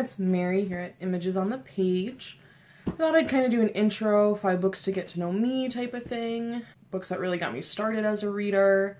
it's Mary here at Images on the Page. I thought I'd kind of do an intro, five books to get to know me type of thing. Books that really got me started as a reader.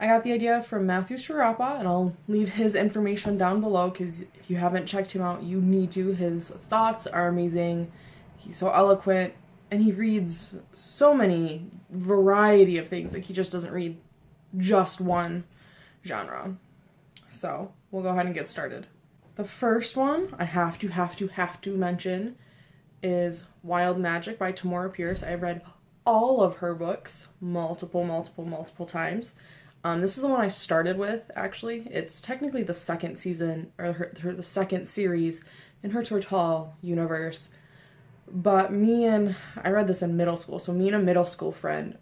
I got the idea from Matthew Sciarappa, and I'll leave his information down below because if you haven't checked him out, you need to. His thoughts are amazing. He's so eloquent, and he reads so many variety of things. Like, he just doesn't read just one genre. So, we'll go ahead and get started. The first one I have to, have to, have to mention is Wild Magic by Tamora Pierce. I've read all of her books multiple, multiple, multiple times. Um, this is the one I started with, actually. It's technically the second season, or her, her the second series in her Tortall universe. But me and, I read this in middle school, so me and a middle school friend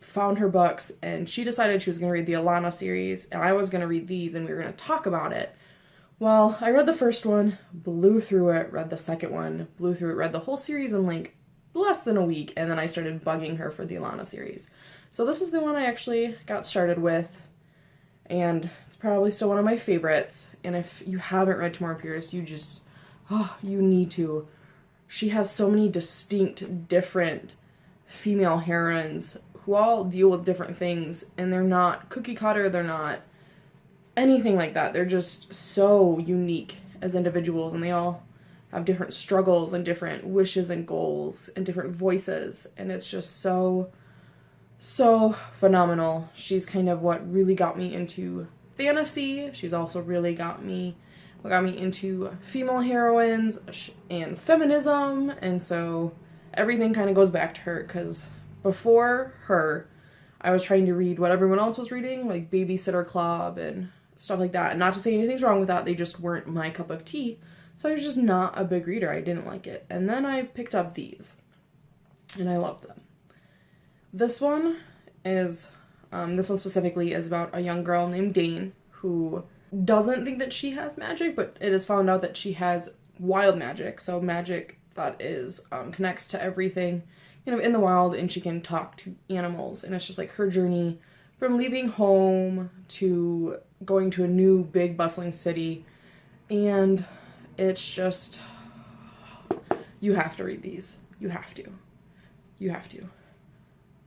found her books, and she decided she was going to read the Alanna series, and I was going to read these, and we were going to talk about it. Well, I read the first one, blew through it, read the second one, blew through it, read the whole series in like less than a week, and then I started bugging her for the Alanna series. So this is the one I actually got started with, and it's probably still one of my favorites. And if you haven't read Tamora Pierce, you just, oh, you need to. She has so many distinct, different female heroines who all deal with different things, and they're not cookie cutter, they're not anything like that. They're just so unique as individuals, and they all have different struggles and different wishes and goals and different voices, and it's just so so phenomenal. She's kind of what really got me into fantasy. She's also really got me what got me into female heroines and feminism, and so everything kind of goes back to her because before her, I was trying to read what everyone else was reading, like Babysitter Club and stuff like that. And not to say anything's wrong with that, they just weren't my cup of tea. So I was just not a big reader. I didn't like it. And then I picked up these, and I loved them. This one is, um, this one specifically is about a young girl named Daine who doesn't think that she has magic, but it is found out that she has wild magic. So magic that is um, connects to everything, you know, in the wild, and she can talk to animals. And it's just like her journey from leaving home to going to a new big bustling city, and it's just you have to read these. You have to. You have to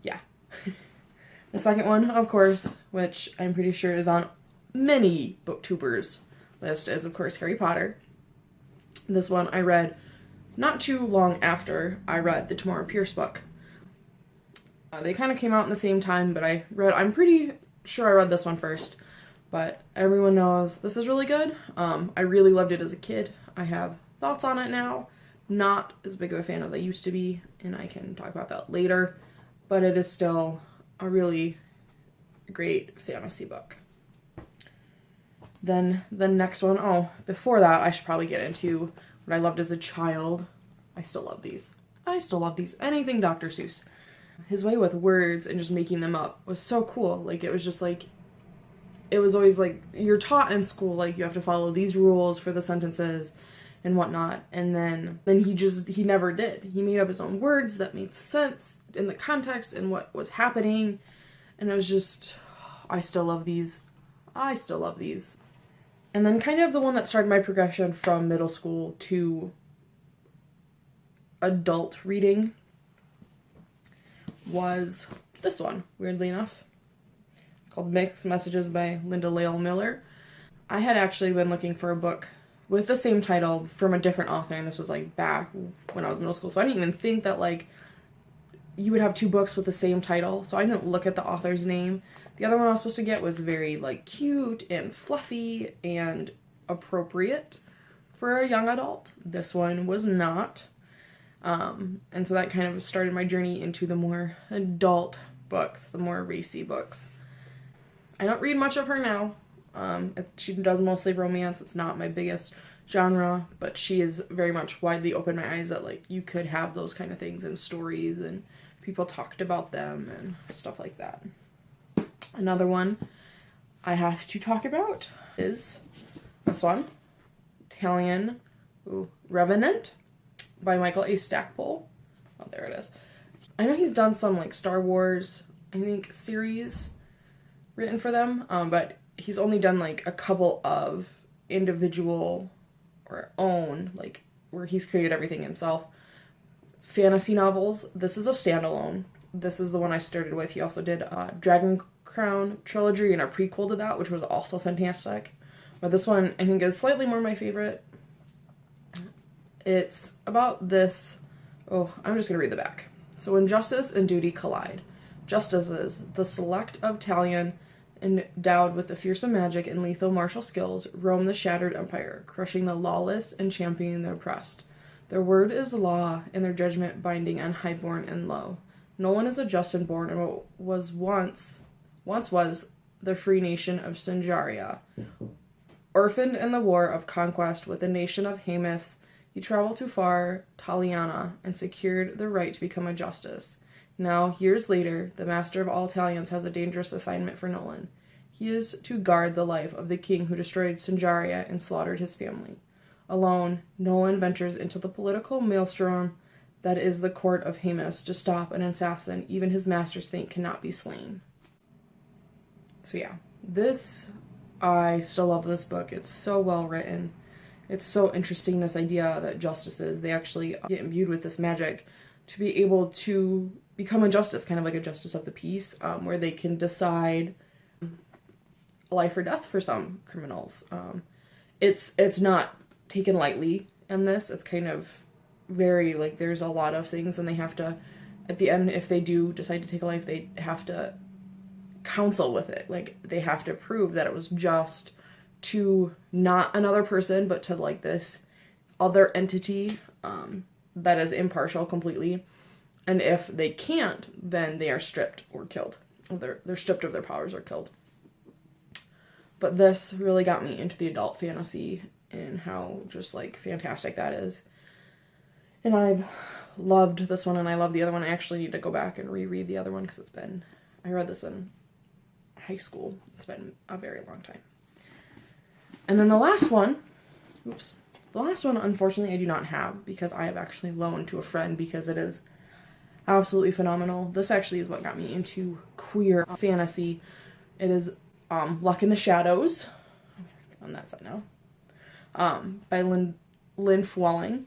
yeah. the second one, of course, which I'm pretty sure is on many booktubers list, is of course Harry Potter. This one I read not too long after I read the Tamora Pierce book. Uh, they kind of came out in the same time, but I read, I'm pretty sure I read this one first, but everyone knows this is really good. Um, I really loved it as a kid. I have thoughts on it now. Not as big of a fan as I used to be, and I can talk about that later but it is still a really great fantasy book. Then the next one, oh, before that, I should probably get into what I loved as a child. I still love these. I still love these. Anything Dr. Seuss. His way with words and just making them up was so cool. Like, it was just like, it was always like, you're taught in school, like, you have to follow these rules for the sentences and whatnot. And then then he just he never did. He made up his own words that made sense in the context and what was happening. And it was just I still love these. I still love these. And then kind of the one that started my progression from middle school to adult reading was this one, weirdly enough. Called Mixed Messages by Linda Lael Miller. I had actually been looking for a book with the same title from a different author, and this was like back when I was middle school. So I didn't even think that like you would have two books with the same title. So I didn't look at the author's name. The other one I was supposed to get was very like cute and fluffy and appropriate for a young adult. This one was not. Um, and so that kind of started my journey into the more adult books, the more racy books. I don't read much of her now. Um, she does mostly romance. It's not my biggest genre, but she is very much widely opened my eyes that like you could have those kind of things in stories and people talked about them and stuff like that. Another one I have to talk about is this one, Talion ooh, Revenant by Michael A. Stackpole. Oh, there it is. I know he's done some like Star Wars, I think, series written for them, um, but he's only done like a couple of individual or own, like where he's created everything himself. Fantasy novels. This is a standalone. This is the one I started with. He also did uh, Dragon Crown trilogy and a prequel to that, which was also fantastic. But this one I think is slightly more my favorite. It's about this. Oh, I'm just gonna read the back. So when justice and duty collide, justices, the select of Talion, endowed with the fearsome magic and lethal martial skills, roam the shattered empire, crushing the lawless and championing the oppressed. Their word is law, and their judgment binding on highborn and low. Nolan is a just and born in what was once, once was the free nation of Sinjaria. Orphaned in the war of conquest with the nation of Haemus, he traveled to far Taliana and secured the right to become a justice. Now, years later, the master of all Talions has a dangerous assignment for Nolan. He is to guard the life of the king who destroyed Sinjaria and slaughtered his family. Alone, Nolan ventures into the political maelstrom that is the court of Haemus to stop an assassin even his masters think cannot be slain. So yeah, this I still love this book. It's so well written. It's so interesting this idea that justices they actually get imbued with this magic to be able to become a justice, kind of like a justice of the peace, um, where they can decide life or death for some criminals. Um, it's it's not taken lightly in this. It's kind of very like there's a lot of things, and they have to at the end if they do decide to take a life, they have to counsel with it. Like they have to prove that it was just to not another person, but to like this other entity um, that is impartial completely and if they can't, then they are stripped or killed. They're they're stripped of their powers or killed. But this really got me into the adult fantasy and how just like fantastic that is. And I've loved this one and I love the other one. I actually need to go back and reread the other one because it's been I read this in high school. It's been a very long time. And then the last one, oops. The last one unfortunately I do not have because I have actually loaned to a friend because it is absolutely phenomenal. This actually is what got me into queer fantasy. It is um, Luck in the Shadows. On that side now. Um, by Lynn, Lynn Flewelling.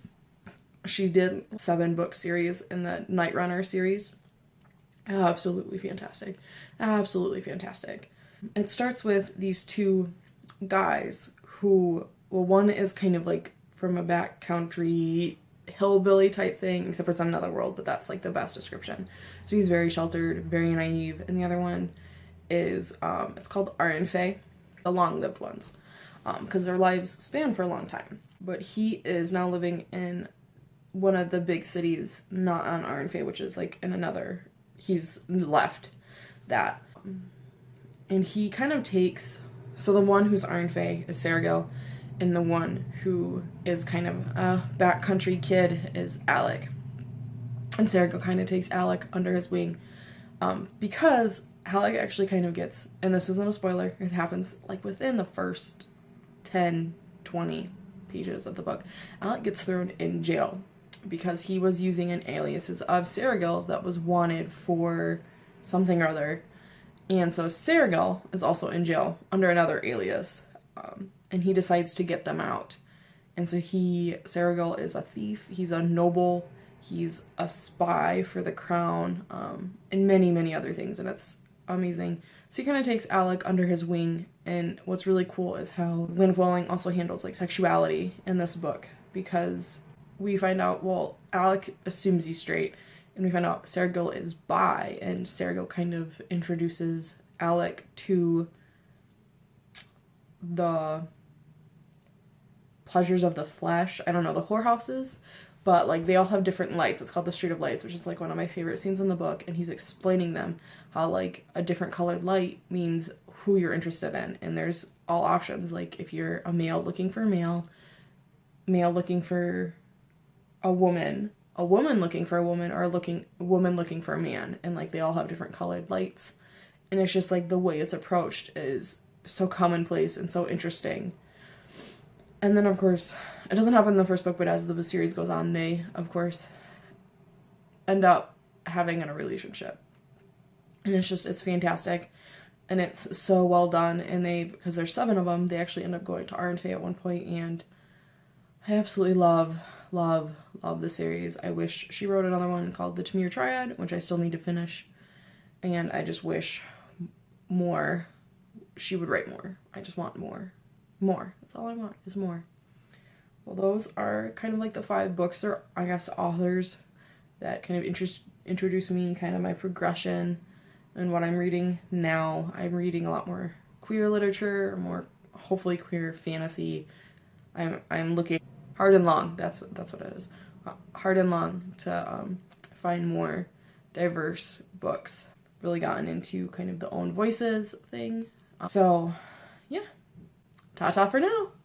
She did seven book series in the Night Runner series. Absolutely fantastic. Absolutely fantastic. It starts with these two guys who, well, one is kind of like from a backcountry hillbilly type thing, except for it's another world, but that's like the best description. So he's very sheltered, very naive, and the other one is um, it's called Aurënfaie, the long-lived ones, because um, their lives span for a long time. But he is now living in one of the big cities, not on Aurënfaie, which is like in another. He's left that, and he kind of takes. So the one who's Aurënfaie is Seregil and the one who is kind of a backcountry kid is Alec. And Seregil kind of takes Alec under his wing um, because Alec actually kind of gets, and this isn't a spoiler, it happens like within the first 10, 20 pages of the book. Alec gets thrown in jail because he was using an alias of Seregil that was wanted for something or other. And so Seregil is also in jail under another alias. Um, and he decides to get them out. And so he, Seregil is a thief, he's a noble, he's a spy for the crown, um, and many, many other things, and it's amazing. So he kind of takes Alec under his wing, and what's really cool is how Lynn Flewelling also handles like sexuality in this book, because we find out, well, Alec assumes he's straight, and we find out Seregil is bi, and Seregil kind of introduces Alec to the pleasures of the flesh. I don't know, the whorehouses, but like they all have different lights. It's called the Street of Lights, which is like one of my favorite scenes in the book. And he's explaining them how like a different colored light means who you're interested in. And there's all options. Like if you're a male looking for a male, male looking for a woman, a woman looking for a woman, or a looking woman looking for a man. And like they all have different colored lights. And it's just like the way it's approached is so commonplace and so interesting and then, of course, it doesn't happen in the first book, but as the series goes on, they, of course, end up having a relationship. And it's just, it's fantastic. And it's so well done. And they, because there's seven of them, they actually end up going to Aurënfaie at one point and I absolutely love, love, love the series. I wish she wrote another one called The Tamir Triad, which I still need to finish. And I just wish more, she would write more. I just want more. More. That's all I want is more. Well, those are kind of like the five books or I guess authors that kind of interest introduce me kind of my progression and what I'm reading now. I'm reading a lot more queer literature, more hopefully queer fantasy. I'm I'm looking hard and long. That's what that's what it is. Uh, hard and long to um, find more diverse books. Really gotten into kind of the own voices thing. So, yeah. Ta ta for now.